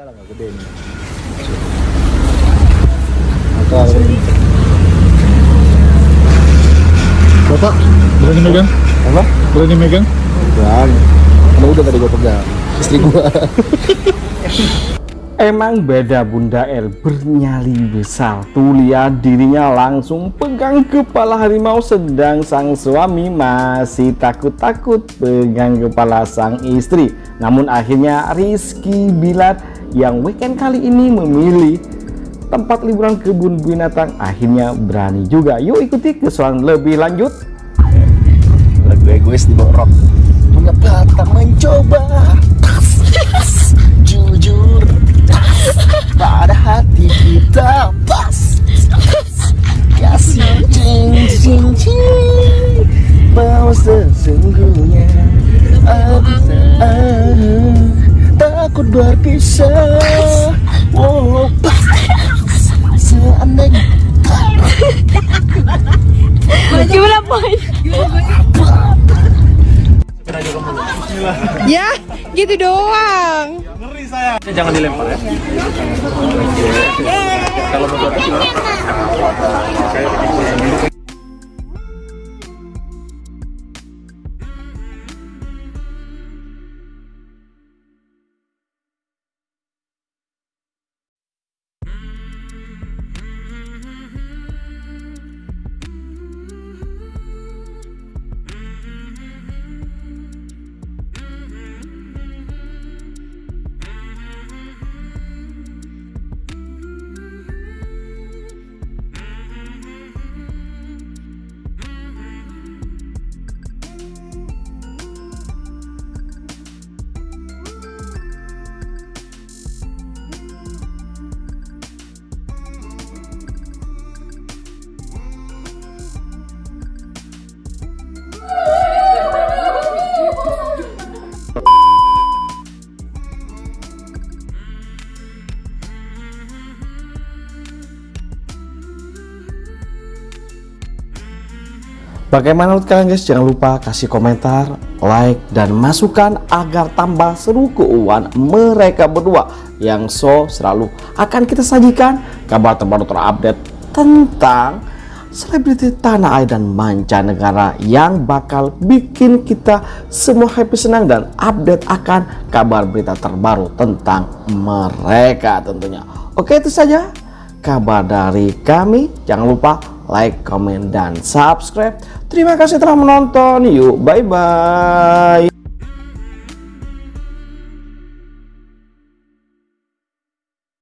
enggak lah nggak gede nih atau Bapak, berani megang? apa Berani megang? berani kalau udah tadi gue pegang istri gua Emang beda Bunda El bernyali besar. Tuh lihat dirinya langsung pegang kepala harimau Sedang sang suami masih takut-takut pegang kepala sang istri. Namun akhirnya Rizky Bilar yang weekend kali ini memilih tempat liburan kebun binatang. Akhirnya berani juga. Yuk ikuti keseruan lebih lanjut. Lagu egois di rock. Punya batang mencoba sesungguhnya aku tak takut berpisah wow pas seandainya Gimana boy? Ya, gitu doang. Jangan dilempar ya. kalau menurut Bagaimana menurut kalian guys? Jangan lupa kasih komentar, like, dan masukan agar tambah seru keuangan mereka berdua yang so selalu akan kita sajikan kabar terbaru terupdate tentang selebriti tanah air dan mancanegara yang bakal bikin kita semua happy senang dan update akan kabar berita terbaru tentang mereka tentunya. Oke itu saja kabar dari kami. Jangan lupa like, comment, dan subscribe. Terima kasih telah menonton. Yuk, bye-bye.